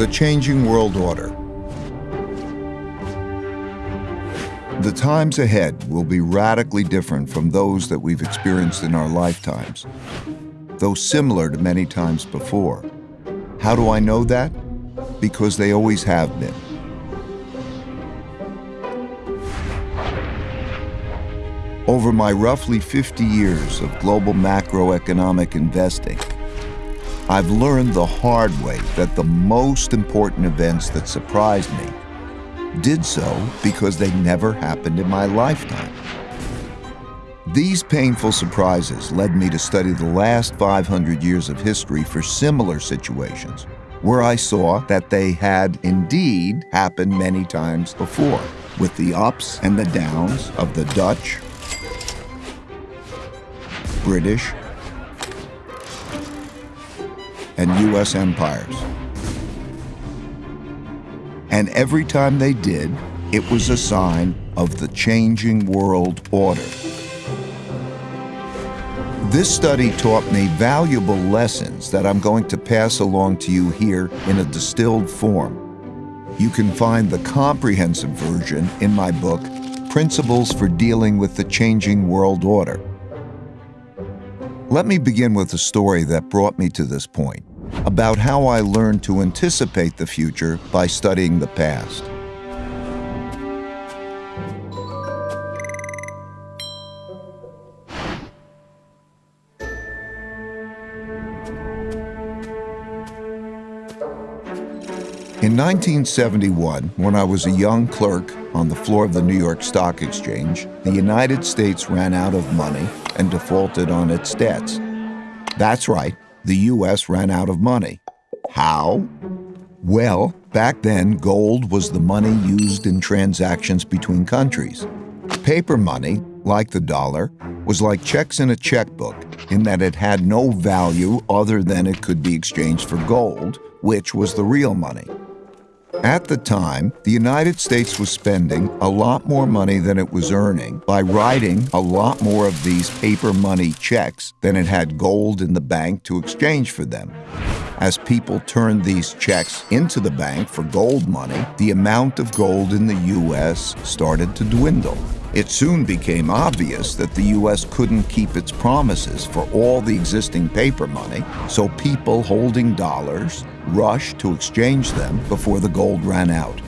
The Changing World Order. The times ahead will be radically different from those that we've experienced in our lifetimes, though similar to many times before. How do I know that? Because they always have been. Over my roughly 50 years of global macroeconomic investing, I've learned the hard way that the most important events that surprised me did so because they never happened in my lifetime. These painful surprises led me to study the last 500 years of history for similar situations, where I saw that they had indeed happened many times before, with the ups and the downs of the Dutch, British, and U.S. empires. And every time they did, it was a sign of the changing world order. This study taught me valuable lessons that I'm going to pass along to you here in a distilled form. You can find the comprehensive version in my book, Principles for Dealing with the Changing World Order. Let me begin with a story that brought me to this point about how I learned to anticipate the future by studying the past. In 1971, when I was a young clerk on the floor of the New York Stock Exchange, the United States ran out of money and defaulted on its debts. That's right, the U.S. ran out of money. How? Well, back then, gold was the money used in transactions between countries. Paper money, like the dollar, was like checks in a checkbook in that it had no value other than it could be exchanged for gold, which was the real money. At the time, the United States was spending a lot more money than it was earning by writing a lot more of these paper money checks than it had gold in the bank to exchange for them. As people turned these checks into the bank for gold money, the amount of gold in the U.S. started to dwindle. It soon became obvious that the U.S. couldn't keep its promises for all the existing paper money, so people holding dollars rushed to exchange them before the gold ran out.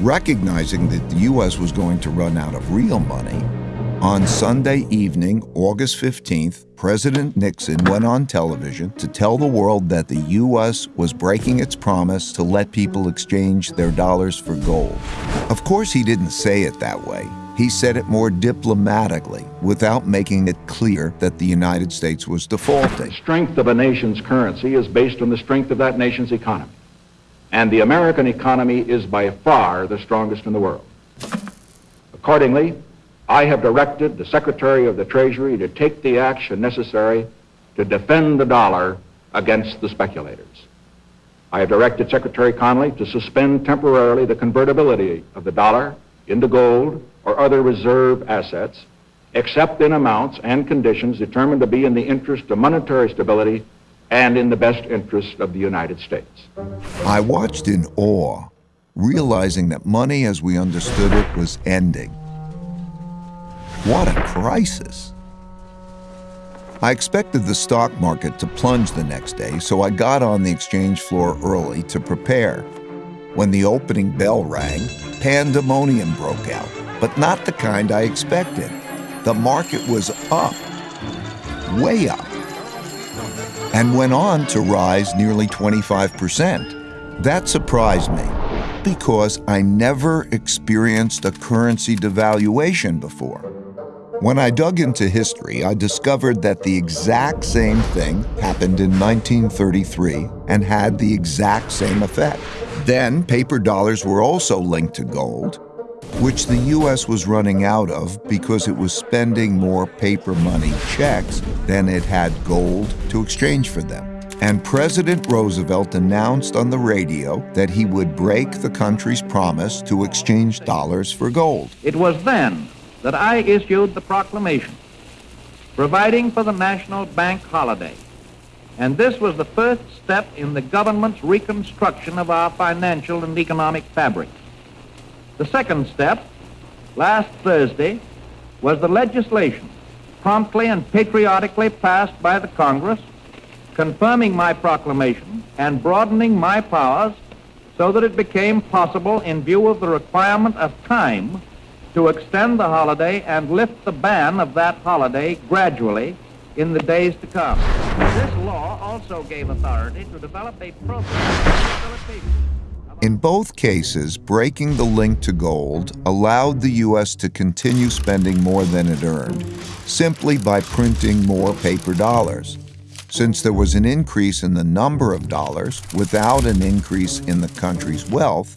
Recognizing that the U.S. was going to run out of real money, on Sunday evening, August 15th, President Nixon went on television to tell the world that the U.S. was breaking its promise to let people exchange their dollars for gold. Of course, he didn't say it that way. He said it more diplomatically, without making it clear that the United States was defaulting. The strength of a nation's currency is based on the strength of that nation's economy. And the American economy is by far the strongest in the world. Accordingly, I have directed the Secretary of the Treasury to take the action necessary to defend the dollar against the speculators. I have directed Secretary Connally to suspend temporarily the convertibility of the dollar into gold or other reserve assets, except in amounts and conditions determined to be in the interest of monetary stability and in the best interest of the United States. I watched in awe, realizing that money as we understood it was ending. What a crisis! I expected the stock market to plunge the next day, so I got on the exchange floor early to prepare. When the opening bell rang, pandemonium broke out but not the kind I expected. The market was up, way up, and went on to rise nearly 25%. That surprised me because I never experienced a currency devaluation before. When I dug into history, I discovered that the exact same thing happened in 1933 and had the exact same effect. Then, paper dollars were also linked to gold, which the U.S. was running out of because it was spending more paper money checks than it had gold to exchange for them. And President Roosevelt announced on the radio that he would break the country's promise to exchange dollars for gold. It was then that I issued the proclamation providing for the national bank holiday and this was the first step in the government's reconstruction of our financial and economic fabric. The second step, last Thursday, was the legislation promptly and patriotically passed by the Congress, confirming my proclamation and broadening my powers so that it became possible in view of the requirement of time to extend the holiday and lift the ban of that holiday gradually in the days to come. This law also gave authority to develop a program of rehabilitation. In both cases, breaking the link to gold allowed the U.S. to continue spending more than it earned, simply by printing more paper dollars. Since there was an increase in the number of dollars without an increase in the country's wealth,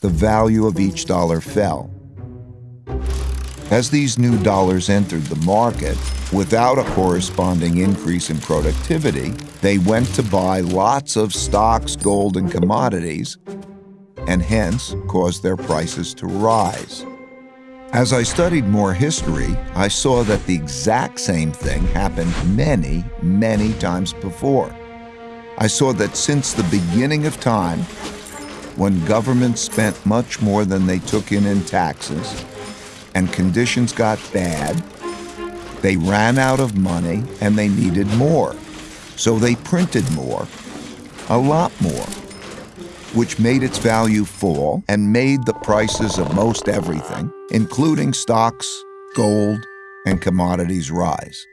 the value of each dollar fell. As these new dollars entered the market, without a corresponding increase in productivity, they went to buy lots of stocks, gold, and commodities, and hence caused their prices to rise. As I studied more history, I saw that the exact same thing happened many, many times before. I saw that since the beginning of time, when governments spent much more than they took in in taxes, and conditions got bad, they ran out of money and they needed more. So they printed more, a lot more, which made its value fall and made the prices of most everything, including stocks, gold, and commodities, rise.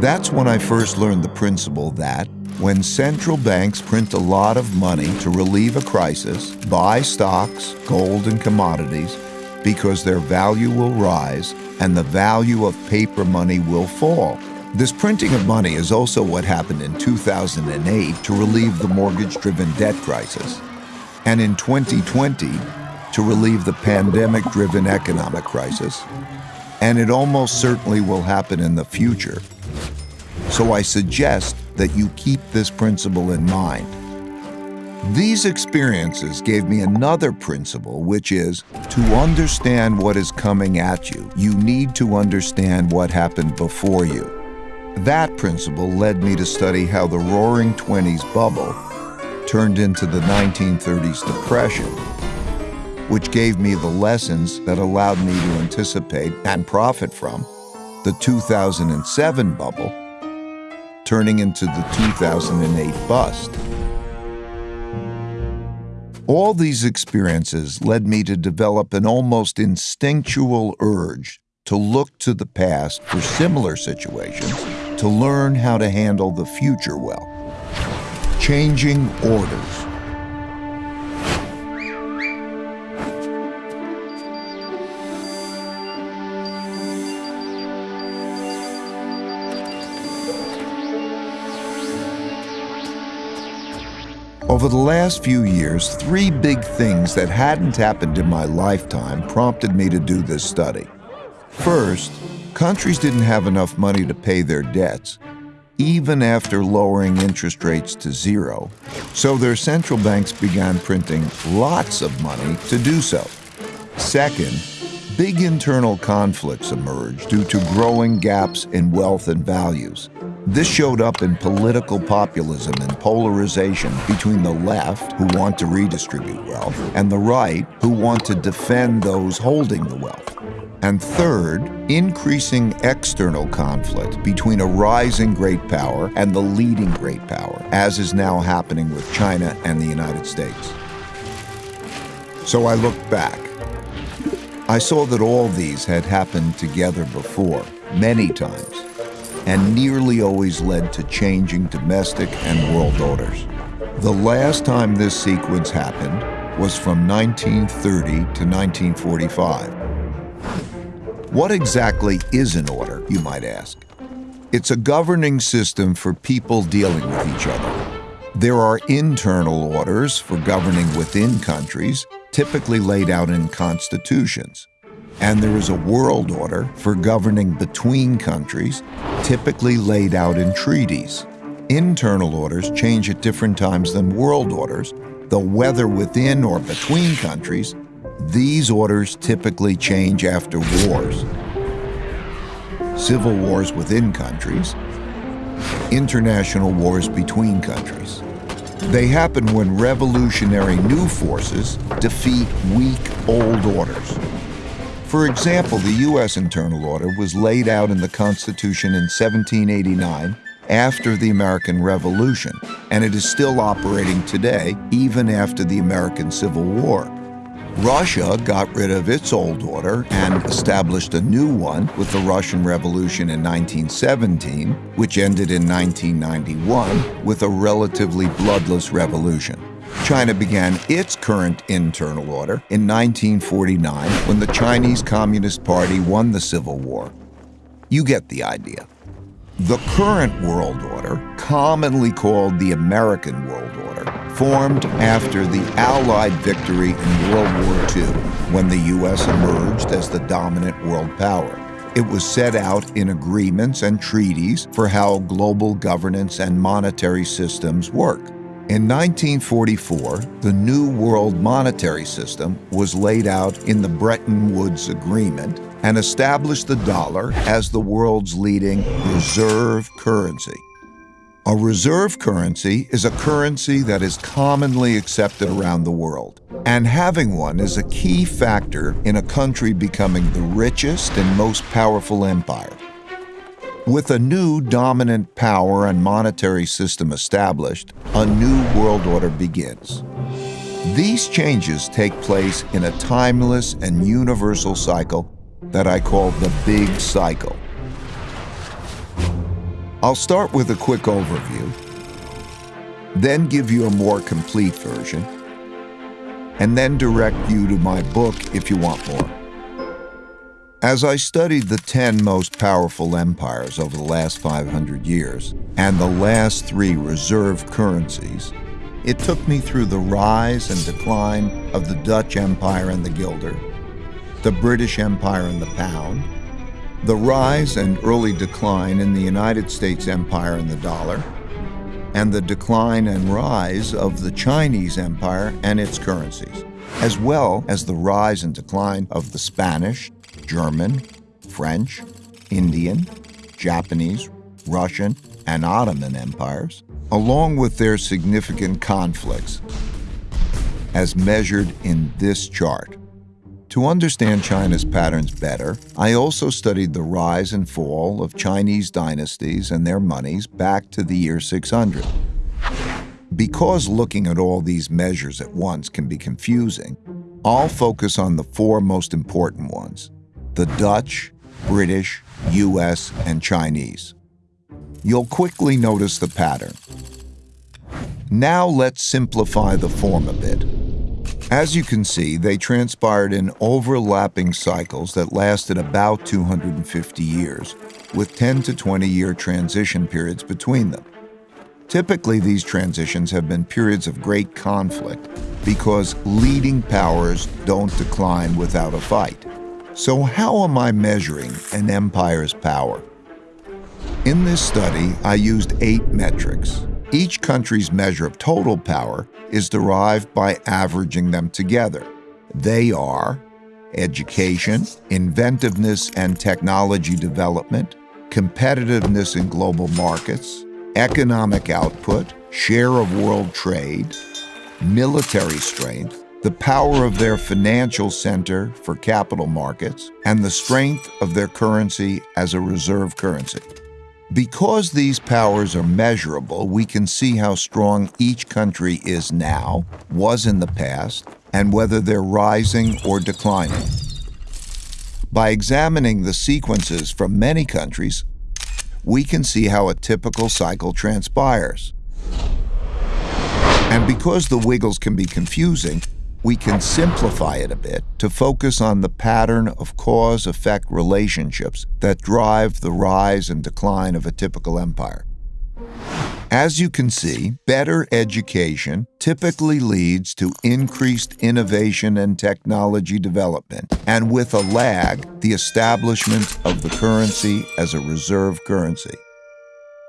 That's when I first learned the principle that when central banks print a lot of money to relieve a crisis, buy stocks, gold, and commodities, because their value will rise and the value of paper money will fall. This printing of money is also what happened in 2008 to relieve the mortgage driven debt crisis, and in 2020 to relieve the pandemic driven economic crisis, and it almost certainly will happen in the future. So I suggest that you keep this principle in mind. These experiences gave me another principle, which is to understand what is coming at you, you need to understand what happened before you. That principle led me to study how the Roaring Twenties bubble turned into the 1930s Depression, which gave me the lessons that allowed me to anticipate and profit from the 2007 bubble turning into the 2008 bust. All these experiences led me to develop an almost instinctual urge to look to the past for similar situations to learn how to handle the future well. Changing orders. Over the last few years, three big things that hadn't happened in my lifetime prompted me to do this study. First, countries didn't have enough money to pay their debts, even after lowering interest rates to zero, so their central banks began printing lots of money to do so. Second, big internal conflicts emerged due to growing gaps in wealth and values. This showed up in political populism and polarization between the left, who want to redistribute wealth, and the right, who want to defend those holding the wealth. And third, increasing external conflict between a rising great power and the leading great power, as is now happening with China and the United States. So I looked back. I saw that all these had happened together before, many times and nearly always led to changing domestic and world orders. The last time this sequence happened was from 1930 to 1945. What exactly is an order, you might ask? It's a governing system for people dealing with each other. There are internal orders for governing within countries, typically laid out in constitutions and there is a world order for governing between countries, typically laid out in treaties. Internal orders change at different times than world orders, though whether within or between countries, these orders typically change after wars. Civil wars within countries, international wars between countries. They happen when revolutionary new forces defeat weak old orders. For example, the U.S. internal order was laid out in the Constitution in 1789 after the American Revolution, and it is still operating today, even after the American Civil War. Russia got rid of its old order and established a new one with the Russian Revolution in 1917, which ended in 1991 with a relatively bloodless revolution. China began its current internal order in 1949 when the Chinese Communist Party won the Civil War. You get the idea. The current world order, commonly called the American World Order, formed after the Allied victory in World War II, when the U.S. emerged as the dominant world power. It was set out in agreements and treaties for how global governance and monetary systems work. In 1944, the New World Monetary System was laid out in the Bretton Woods Agreement and established the dollar as the world's leading reserve currency. A reserve currency is a currency that is commonly accepted around the world, and having one is a key factor in a country becoming the richest and most powerful empire. With a new dominant power and monetary system established, a new world order begins. These changes take place in a timeless and universal cycle that I call the Big Cycle. I'll start with a quick overview, then give you a more complete version, and then direct you to my book if you want more. As I studied the 10 most powerful empires over the last 500 years and the last three reserve currencies, it took me through the rise and decline of the Dutch Empire and the guilder, the British Empire and the pound, the rise and early decline in the United States Empire and the dollar, and the decline and rise of the Chinese Empire and its currencies, as well as the rise and decline of the Spanish, German, French, Indian, Japanese, Russian, and Ottoman empires, along with their significant conflicts, as measured in this chart. To understand China's patterns better, I also studied the rise and fall of Chinese dynasties and their monies back to the year 600. Because looking at all these measures at once can be confusing, I'll focus on the four most important ones the Dutch, British, US, and Chinese. You'll quickly notice the pattern. Now let's simplify the form a bit. As you can see, they transpired in overlapping cycles that lasted about 250 years, with 10 to 20 year transition periods between them. Typically, these transitions have been periods of great conflict because leading powers don't decline without a fight. So, how am I measuring an empire's power? In this study, I used eight metrics. Each country's measure of total power is derived by averaging them together. They are education, inventiveness and technology development, competitiveness in global markets, economic output, share of world trade, military strength, the power of their financial center for capital markets, and the strength of their currency as a reserve currency. Because these powers are measurable, we can see how strong each country is now, was in the past, and whether they're rising or declining. By examining the sequences from many countries, we can see how a typical cycle transpires. And because the wiggles can be confusing, we can simplify it a bit to focus on the pattern of cause effect relationships that drive the rise and decline of a typical empire. As you can see, better education typically leads to increased innovation and technology development, and with a lag, the establishment of the currency as a reserve currency.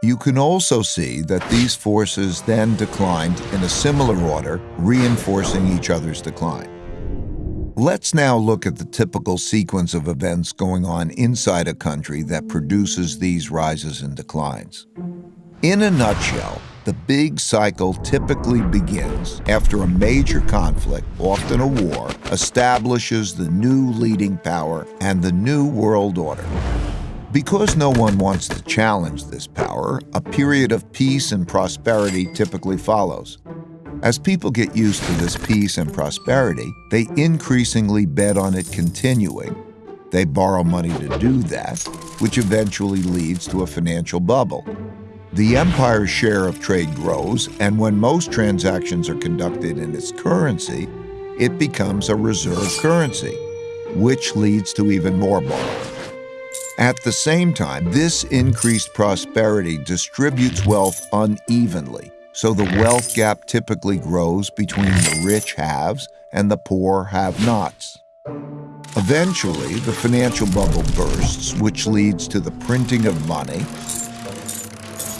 You can also see that these forces then declined in a similar order, reinforcing each other's decline. Let's now look at the typical sequence of events going on inside a country that produces these rises and declines. In a nutshell, the big cycle typically begins after a major conflict, often a war, establishes the new leading power and the new world order. Because no one wants to challenge this power, a period of peace and prosperity typically follows. As people get used to this peace and prosperity, they increasingly bet on it continuing. They borrow money to do that, which eventually leads to a financial bubble. The empire's share of trade grows, and when most transactions are conducted in its currency, it becomes a reserve currency, which leads to even more borrowing. At the same time, this increased prosperity distributes wealth unevenly, so the wealth gap typically grows between the rich haves and the poor have-nots. Eventually, the financial bubble bursts, which leads to the printing of money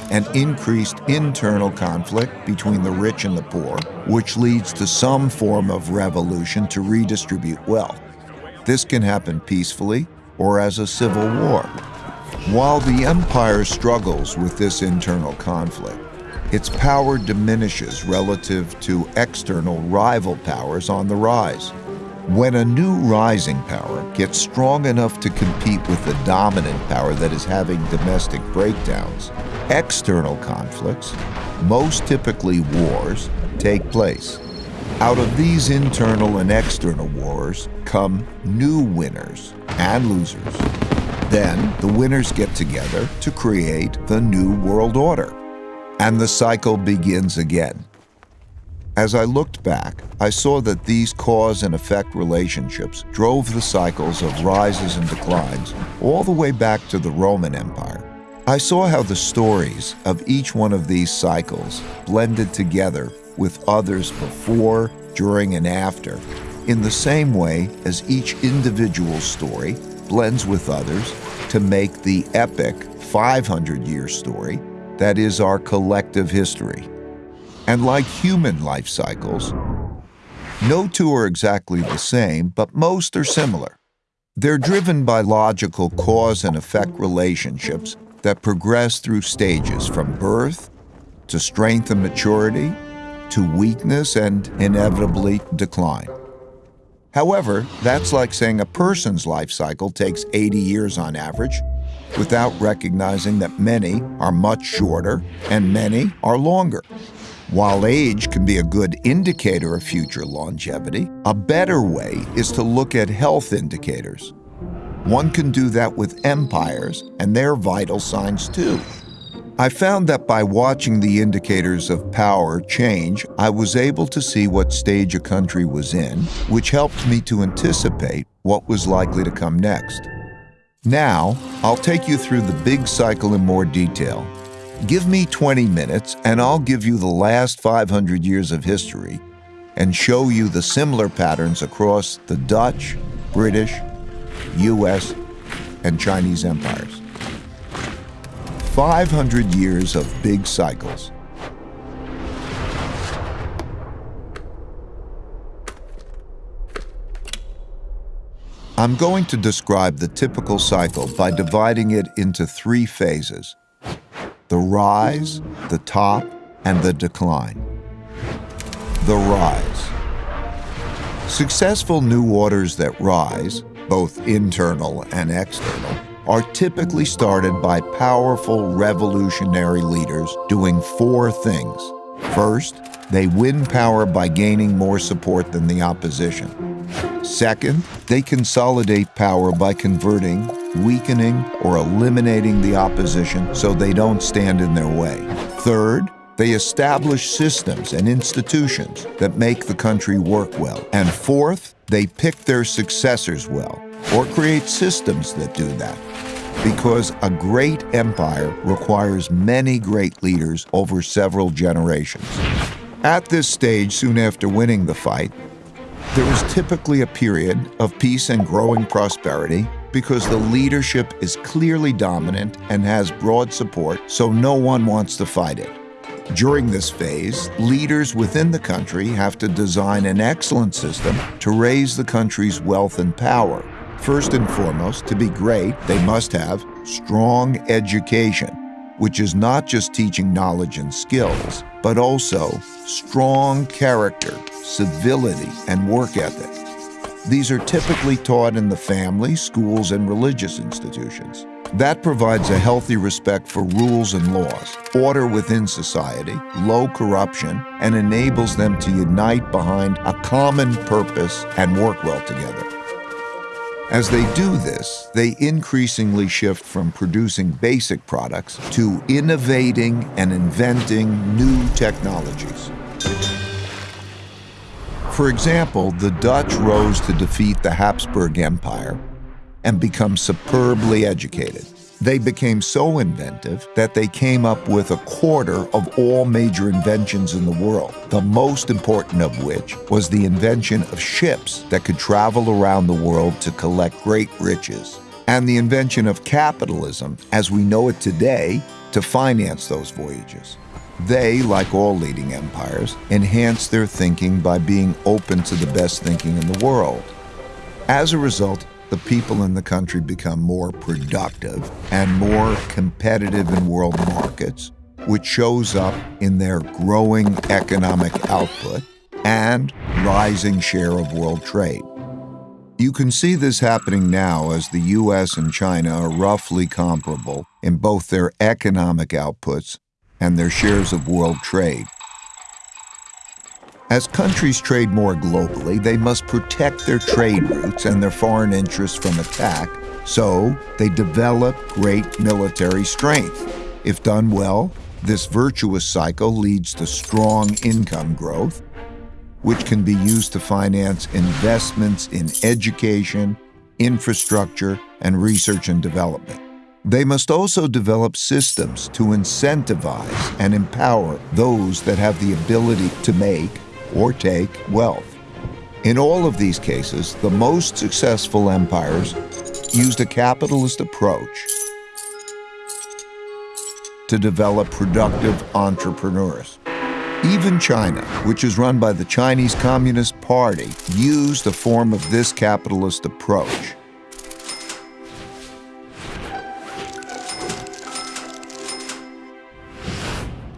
and increased internal conflict between the rich and the poor, which leads to some form of revolution to redistribute wealth. This can happen peacefully or as a civil war. While the empire struggles with this internal conflict, its power diminishes relative to external rival powers on the rise. When a new rising power gets strong enough to compete with the dominant power that is having domestic breakdowns, external conflicts, most typically wars, take place. Out of these internal and external wars come new winners and losers. Then the winners get together to create the new world order. And the cycle begins again. As I looked back, I saw that these cause and effect relationships drove the cycles of rises and declines all the way back to the Roman Empire. I saw how the stories of each one of these cycles blended together with others before, during, and after, in the same way as each individual story blends with others to make the epic 500 year story that is our collective history. And like human life cycles, no two are exactly the same, but most are similar. They're driven by logical cause and effect relationships that progress through stages from birth to strength and maturity to weakness and inevitably decline. However, that's like saying a person's life cycle takes 80 years on average without recognizing that many are much shorter and many are longer. While age can be a good indicator of future longevity, a better way is to look at health indicators. One can do that with empires and their vital signs too. I found that by watching the indicators of power change, I was able to see what stage a country was in, which helped me to anticipate what was likely to come next. Now, I'll take you through the big cycle in more detail. Give me 20 minutes and I'll give you the last 500 years of history and show you the similar patterns across the Dutch, British, US, and Chinese empires. 500 years of big cycles. I'm going to describe the typical cycle by dividing it into three phases the rise, the top, and the decline. The rise. Successful new orders that rise, both internal and external, are typically started by powerful revolutionary leaders doing four things. First, they win power by gaining more support than the opposition. Second, they consolidate power by converting, weakening, or eliminating the opposition so they don't stand in their way. Third, they establish systems and institutions that make the country work well. And fourth, they pick their successors well or create systems that do that. Because a great empire requires many great leaders over several generations. At this stage, soon after winning the fight, there is typically a period of peace and growing prosperity because the leadership is clearly dominant and has broad support, so no one wants to fight it. During this phase, leaders within the country have to design an excellent system to raise the country's wealth and power. First and foremost, to be great, they must have strong education, which is not just teaching knowledge and skills, but also strong character, civility, and work ethic. These are typically taught in the family, schools, and religious institutions. That provides a healthy respect for rules and laws, order within society, low corruption, and enables them to unite behind a common purpose and work well together. As they do this, they increasingly shift from producing basic products to innovating and inventing new technologies. For example, the Dutch rose to defeat the Habsburg Empire and become superbly educated. They became so inventive that they came up with a quarter of all major inventions in the world, the most important of which was the invention of ships that could travel around the world to collect great riches, and the invention of capitalism, as we know it today, to finance those voyages. They, like all leading empires, enhanced their thinking by being open to the best thinking in the world. As a result, the people in the country become more productive and more competitive in world markets, which shows up in their growing economic output and rising share of world trade. You can see this happening now as the US and China are roughly comparable in both their economic outputs and their shares of world trade. As countries trade more globally, they must protect their trade routes and their foreign interests from attack, so they develop great military strength. If done well, this virtuous cycle leads to strong income growth, which can be used to finance investments in education, infrastructure, and research and development. They must also develop systems to incentivize and empower those that have the ability to make or take wealth. In all of these cases, the most successful empires used a capitalist approach to develop productive entrepreneurs. Even China, which is run by the Chinese Communist Party, used a form of this capitalist approach.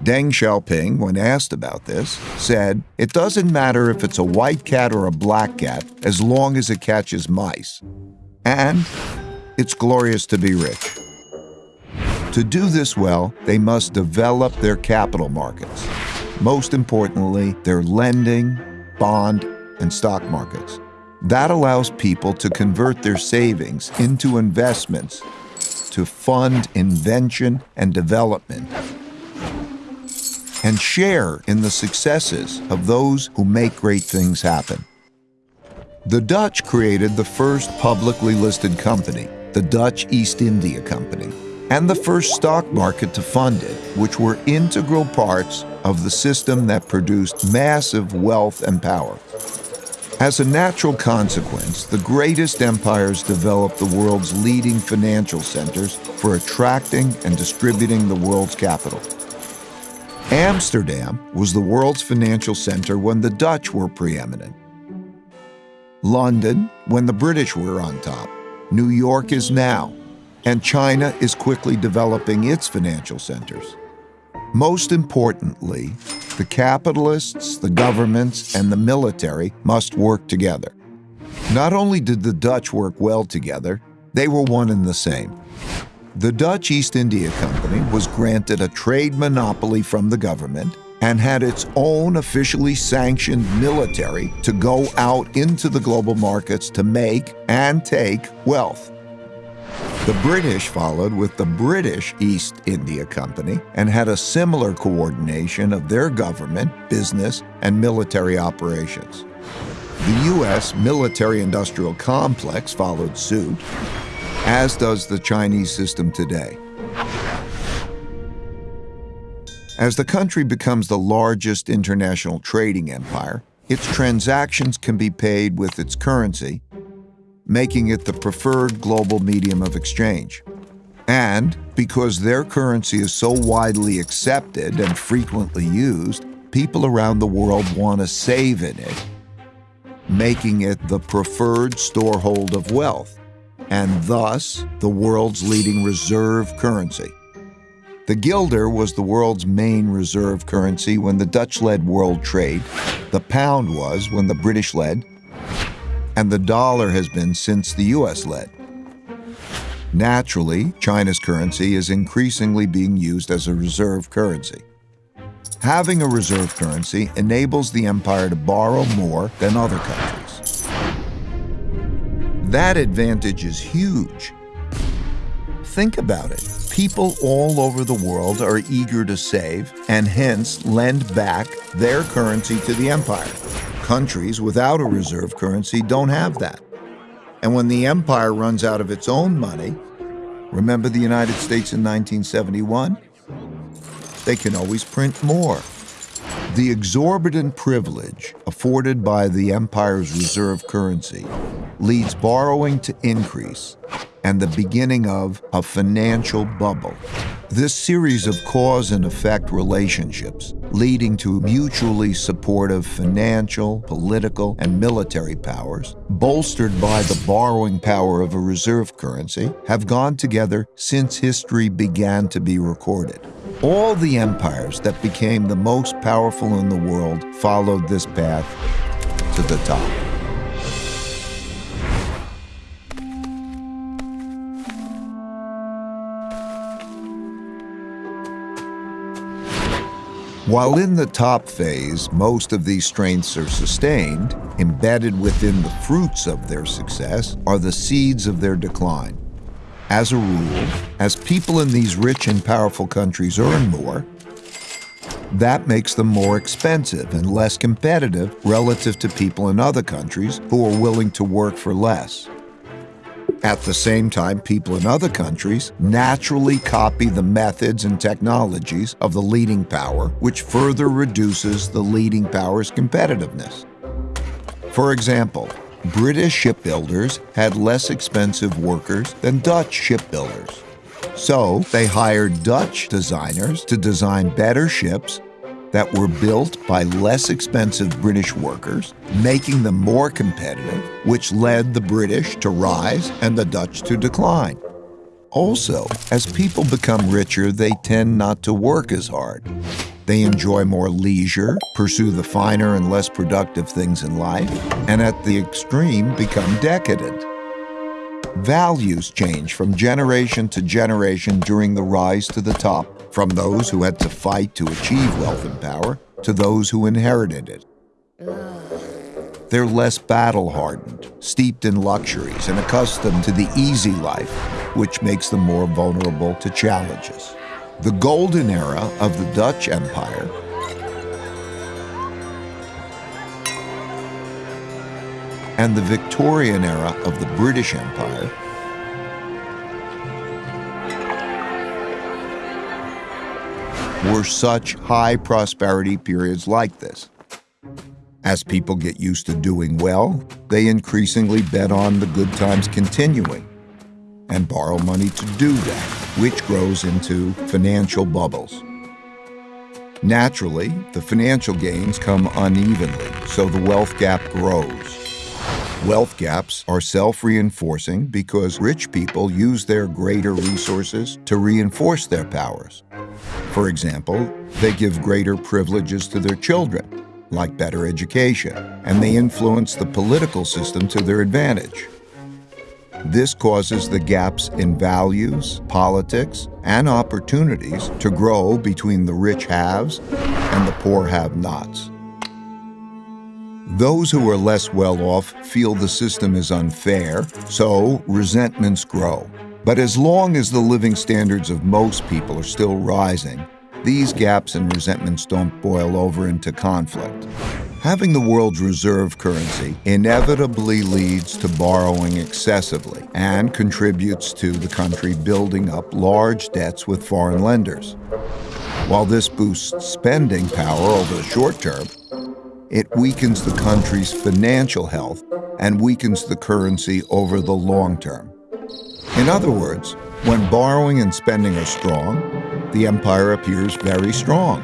Deng Xiaoping, when asked about this, said, It doesn't matter if it's a white cat or a black cat as long as it catches mice. And it's glorious to be rich. To do this well, they must develop their capital markets. Most importantly, their lending, bond, and stock markets. That allows people to convert their savings into investments to fund invention and development and share in the successes of those who make great things happen. The Dutch created the first publicly listed company, the Dutch East India Company, and the first stock market to fund it, which were integral parts of the system that produced massive wealth and power. As a natural consequence, the greatest empires developed the world's leading financial centers for attracting and distributing the world's capital. Amsterdam was the world's financial center when the Dutch were preeminent. London, when the British were on top. New York is now. And China is quickly developing its financial centers. Most importantly, the capitalists, the governments, and the military must work together. Not only did the Dutch work well together, they were one and the same. The Dutch East India Company was granted a trade monopoly from the government and had its own officially sanctioned military to go out into the global markets to make and take wealth. The British followed with the British East India Company and had a similar coordination of their government, business, and military operations. The U.S. military industrial complex followed suit, as does the Chinese system today. As the country becomes the largest international trading empire, its transactions can be paid with its currency, making it the preferred global medium of exchange. And because their currency is so widely accepted and frequently used, people around the world want to save in it, making it the preferred storehold of wealth and thus the world's leading reserve currency. The guilder was the world's main reserve currency when the Dutch led world trade, the pound was when the British led, and the dollar has been since the US led. Naturally, China's currency is increasingly being used as a reserve currency. Having a reserve currency enables the empire to borrow more than other countries. That advantage is huge. Think about it. People all over the world are eager to save and hence lend back their currency to the empire. Countries without a reserve currency don't have that. And when the empire runs out of its own money, remember the United States in 1971? They can always print more. The exorbitant privilege afforded by the empire's reserve currency leads borrowing to increase and the beginning of a financial bubble. This series of cause and effect relationships, leading to mutually supportive financial, political, and military powers, bolstered by the borrowing power of a reserve currency, have gone together since history began to be recorded. All the empires that became the most powerful in the world followed this path to the top. While in the top phase, most of these strengths are sustained, embedded within the fruits of their success are the seeds of their decline. As a rule, as people in these rich and powerful countries earn more, that makes them more expensive and less competitive relative to people in other countries who are willing to work for less. At the same time, people in other countries naturally copy the methods and technologies of the leading power, which further reduces the leading power's competitiveness. For example, British shipbuilders had less expensive workers than Dutch shipbuilders. So they hired Dutch designers to design better ships that were built by less expensive British workers, making them more competitive, which led the British to rise and the Dutch to decline. Also, as people become richer, they tend not to work as hard. They enjoy more leisure, pursue the finer and less productive things in life, and at the extreme become decadent. Values change from generation to generation during the rise to the top from those who had to fight to achieve wealth and power to those who inherited it. They're less battle hardened, steeped in luxuries, and accustomed to the easy life, which makes them more vulnerable to challenges. The golden era of the Dutch Empire and the Victorian era of the British Empire were such high prosperity periods like this. As people get used to doing well, they increasingly bet on the good times continuing and borrow money to do that, which grows into financial bubbles. Naturally, the financial gains come unevenly, so the wealth gap grows. Wealth gaps are self reinforcing because rich people use their greater resources to reinforce their powers. For example, they give greater privileges to their children, like better education, and they influence the political system to their advantage. This causes the gaps in values, politics, and opportunities to grow between the rich haves and the poor have nots. Those who are less well off feel the system is unfair, so resentments grow. But as long as the living standards of most people are still rising, these gaps and resentments don't boil over into conflict. Having the world's reserve currency inevitably leads to borrowing excessively and contributes to the country building up large debts with foreign lenders. While this boosts spending power over the short term, it weakens the country's financial health and weakens the currency over the long term. In other words, when borrowing and spending are strong, the empire appears very strong,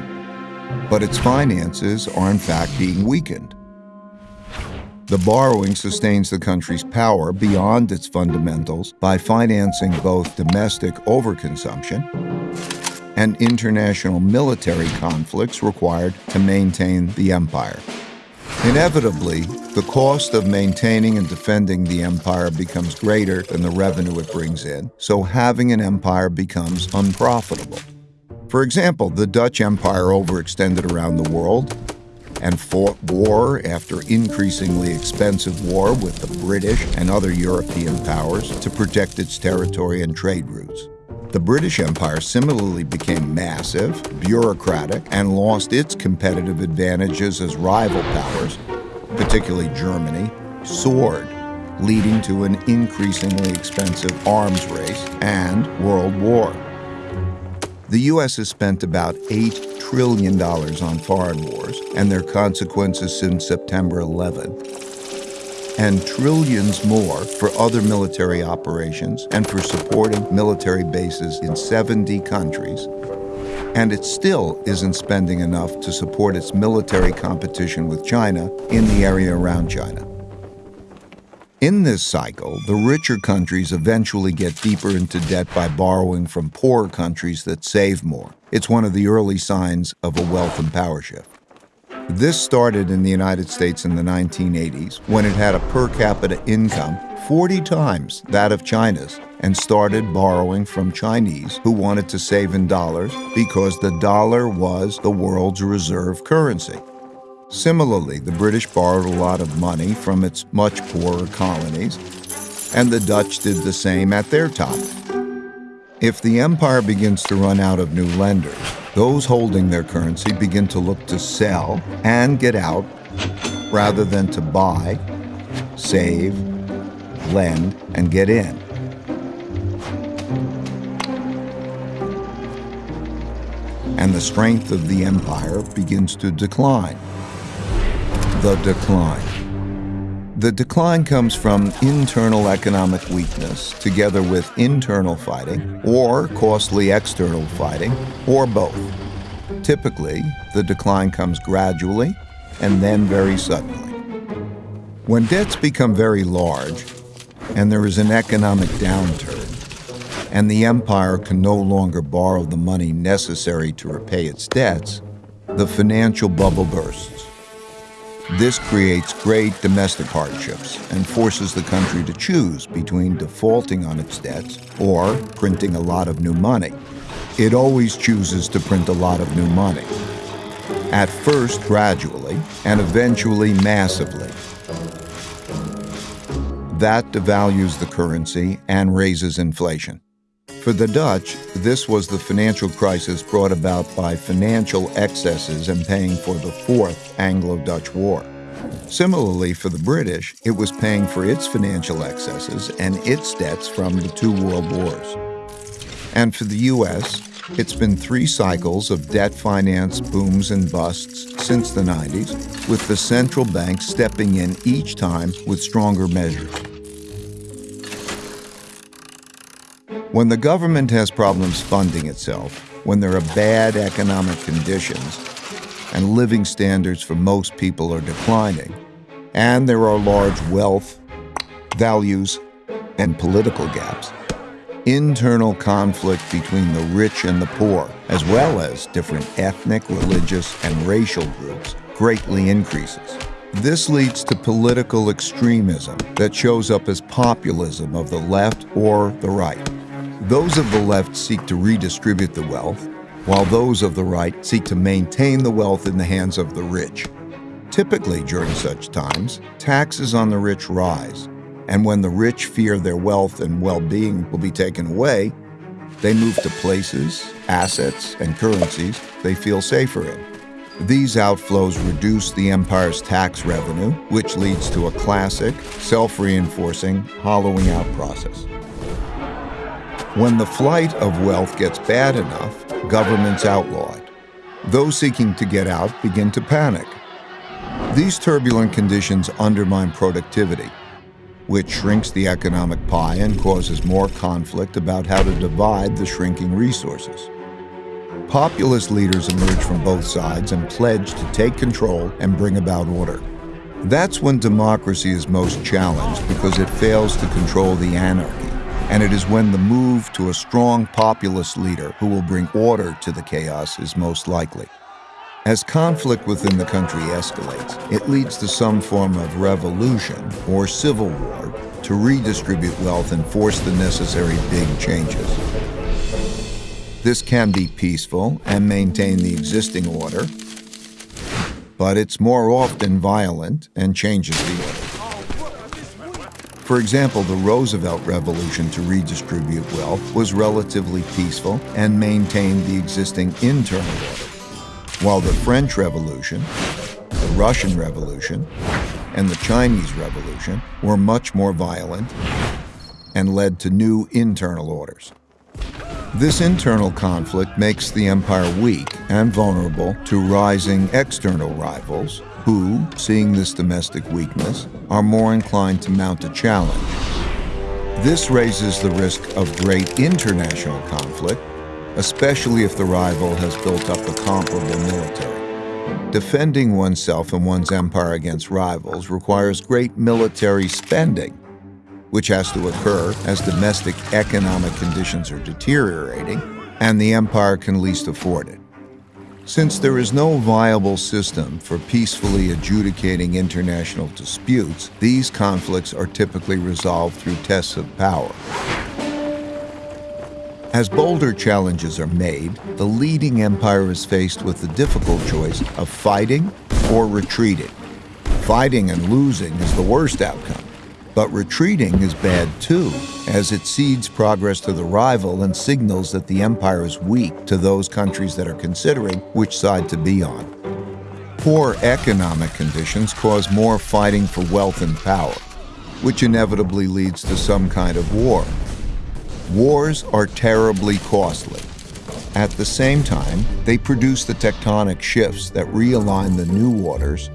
but its finances are in fact being weakened. The borrowing sustains the country's power beyond its fundamentals by financing both domestic overconsumption and international military conflicts required to maintain the empire. Inevitably, the cost of maintaining and defending the empire becomes greater than the revenue it brings in, so having an empire becomes unprofitable. For example, the Dutch Empire overextended around the world and fought war after increasingly expensive war with the British and other European powers to protect its territory and trade routes. The British Empire similarly became massive, bureaucratic, and lost its competitive advantages as rival powers, particularly Germany, soared, leading to an increasingly expensive arms race and World War. The U.S. has spent about $8 trillion on foreign wars and their consequences since September 11 and trillions more for other military operations and for supporting military bases in 70 countries. And it still isn't spending enough to support its military competition with China in the area around China. In this cycle, the richer countries eventually get deeper into debt by borrowing from poorer countries that save more. It's one of the early signs of a wealth and power shift. This started in the United States in the 1980s when it had a per capita income 40 times that of China's and started borrowing from Chinese who wanted to save in dollars because the dollar was the world's reserve currency. Similarly, the British borrowed a lot of money from its much poorer colonies, and the Dutch did the same at their top. If the empire begins to run out of new lenders, those holding their currency begin to look to sell and get out rather than to buy, save, lend, and get in. And the strength of the empire begins to decline. The decline. The decline comes from internal economic weakness together with internal fighting or costly external fighting or both. Typically, the decline comes gradually and then very suddenly. When debts become very large and there is an economic downturn, and the empire can no longer borrow the money necessary to repay its debts, the financial bubble bursts. This creates great domestic hardships and forces the country to choose between defaulting on its debts or printing a lot of new money. It always chooses to print a lot of new money. At first, gradually, and eventually, massively. That devalues the currency and raises inflation. For the Dutch, this was the financial crisis brought about by financial excesses and paying for the Fourth Anglo Dutch War. Similarly, for the British, it was paying for its financial excesses and its debts from the two world wars. And for the U.S., it's been three cycles of debt finance booms and busts since the 90s, with the central bank stepping in each time with stronger measures. When the government has problems funding itself, when there are bad economic conditions, and living standards for most people are declining, and there are large wealth, values, and political gaps, internal conflict between the rich and the poor, as well as different ethnic, religious, and racial groups, greatly increases. This leads to political extremism that shows up as populism of the left or the right. Those of the left seek to redistribute the wealth, while those of the right seek to maintain the wealth in the hands of the rich. Typically, during such times, taxes on the rich rise, and when the rich fear their wealth and well being will be taken away, they move to places, assets, and currencies they feel safer in. These outflows reduce the empire's tax revenue, which leads to a classic, self reinforcing, hollowing out process. When the flight of wealth gets bad enough, governments outlaw it. Those seeking to get out begin to panic. These turbulent conditions undermine productivity, which shrinks the economic pie and causes more conflict about how to divide the shrinking resources. Populist leaders emerge from both sides and pledge to take control and bring about order. That's when democracy is most challenged because it fails to control the anarchy and it is when the move to a strong populist leader who will bring order to the chaos is most likely. As conflict within the country escalates, it leads to some form of revolution or civil war to redistribute wealth and force the necessary big changes. This can be peaceful and maintain the existing order, but it's more often violent and changes the order. For example, the Roosevelt Revolution to redistribute wealth was relatively peaceful and maintained the existing internal order while the French Revolution, the Russian Revolution, and the Chinese Revolution were much more violent and led to new internal orders. This internal conflict makes the empire weak and vulnerable to rising external rivals who, seeing this domestic weakness, are more inclined to mount a challenge. This raises the risk of great international conflict especially if the rival has built up a comparable military. Defending oneself and one's empire against rivals requires great military spending, which has to occur as domestic economic conditions are deteriorating and the empire can least afford it. Since there is no viable system for peacefully adjudicating international disputes, these conflicts are typically resolved through tests of power. As bolder challenges are made, the leading empire is faced with the difficult choice of fighting or retreating. Fighting and losing is the worst outcome, but retreating is bad too, as it cedes progress to the rival and signals that the empire is weak to those countries that are considering which side to be on. Poor economic conditions cause more fighting for wealth and power, which inevitably leads to some kind of war. Wars are terribly costly. At the same time, they produce the tectonic shifts that realign the new orders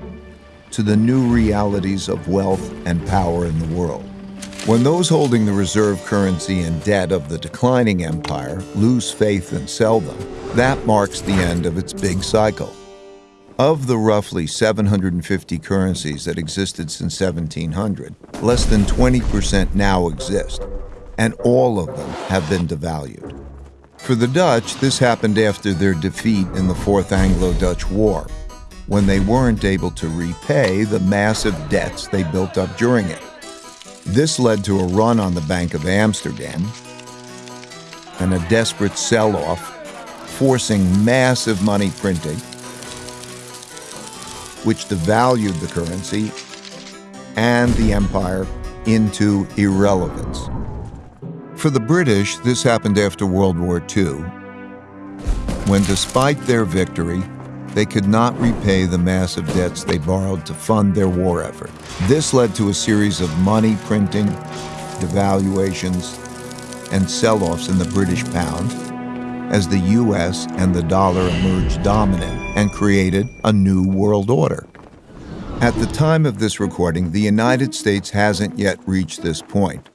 to the new realities of wealth and power in the world. When those holding the reserve currency and debt of the declining empire lose faith and sell them, that marks the end of its big cycle. Of the roughly 750 currencies that existed since 1700, less than 20% now exist, and all of them have been devalued. For the Dutch, this happened after their defeat in the Fourth Anglo Dutch War, when they weren't able to repay the massive debts they built up during it. This led to a run on the Bank of Amsterdam and a desperate sell off, forcing massive money printing, which devalued the currency and the empire into irrelevance. For the British, this happened after World War II, when despite their victory, they could not repay the massive debts they borrowed to fund their war effort. This led to a series of money printing, devaluations, and sell offs in the British pound as the US and the dollar emerged dominant and created a new world order. At the time of this recording, the United States hasn't yet reached this point.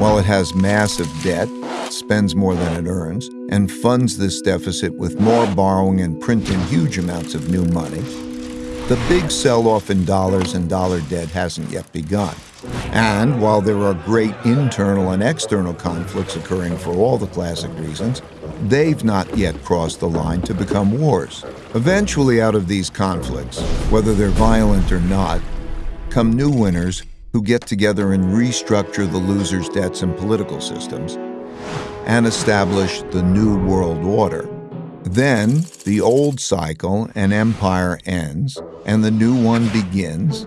While it has massive debt, spends more than it earns, and funds this deficit with more borrowing and printing huge amounts of new money, the big sell off in dollars and dollar debt hasn't yet begun. And while there are great internal and external conflicts occurring for all the classic reasons, they've not yet crossed the line to become wars. Eventually, out of these conflicts, whether they're violent or not, come new winners who get together and restructure the losers' debts and political systems and establish the new world order. Then the old cycle and empire ends and the new one begins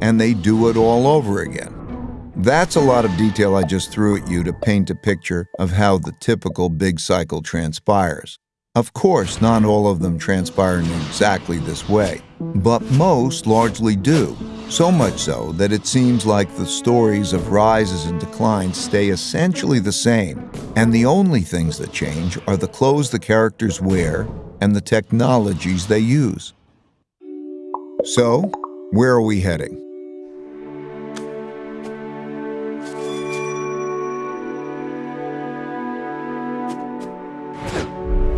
and they do it all over again. That's a lot of detail I just threw at you to paint a picture of how the typical big cycle transpires. Of course, not all of them transpire in exactly this way, but most largely do. So much so that it seems like the stories of rises and declines stay essentially the same, and the only things that change are the clothes the characters wear and the technologies they use. So, where are we heading?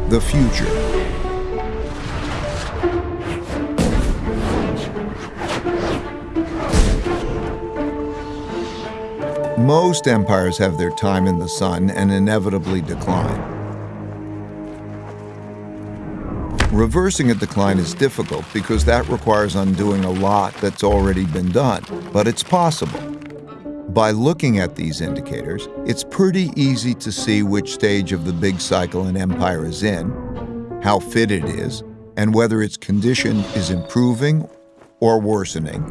The future. Most empires have their time in the sun and inevitably decline. Reversing a decline is difficult because that requires undoing a lot that's already been done, but it's possible. By looking at these indicators, it's pretty easy to see which stage of the big cycle an empire is in, how fit it is, and whether its condition is improving or worsening,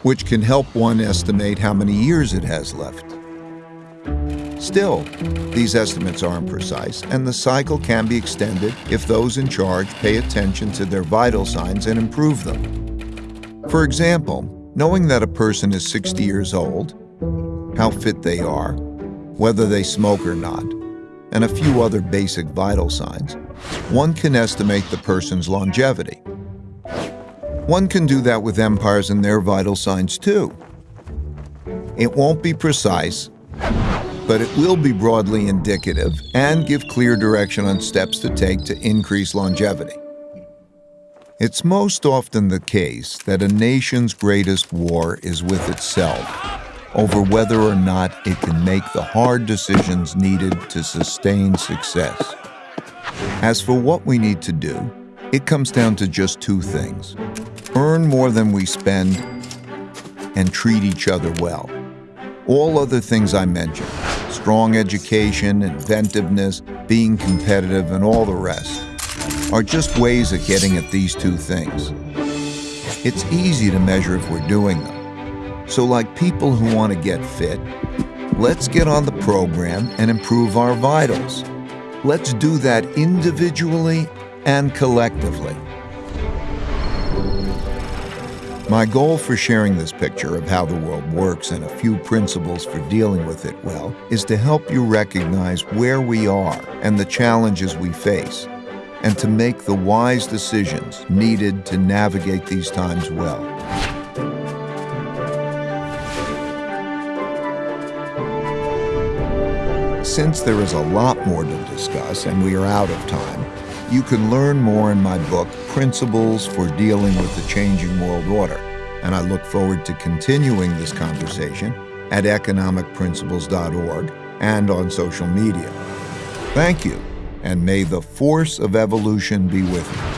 which can help one estimate how many years it has left. Still, these estimates aren't precise, and the cycle can be extended if those in charge pay attention to their vital signs and improve them. For example, knowing that a person is 60 years old, how fit they are, whether they smoke or not, and a few other basic vital signs, one can estimate the person's longevity. One can do that with empires and their vital signs too. It won't be precise, but it will be broadly indicative and give clear direction on steps to take to increase longevity. It's most often the case that a nation's greatest war is with itself over whether or not it can make the hard decisions needed to sustain success. As for what we need to do, it comes down to just two things earn more than we spend and treat each other well. All other things I mentioned strong education, inventiveness, being competitive, and all the rest are just ways of getting at these two things. It's easy to measure if we're doing them. So, like people who want to get fit, let's get on the program and improve our vitals. Let's do that individually and collectively. My goal for sharing this picture of how the world works and a few principles for dealing with it well is to help you recognize where we are and the challenges we face, and to make the wise decisions needed to navigate these times well. Since there is a lot more to discuss and we are out of time, you can learn more in my book, Principles for Dealing with the Changing World Order, and I look forward to continuing this conversation at economicprinciples.org and on social media. Thank you, and may the force of evolution be with you.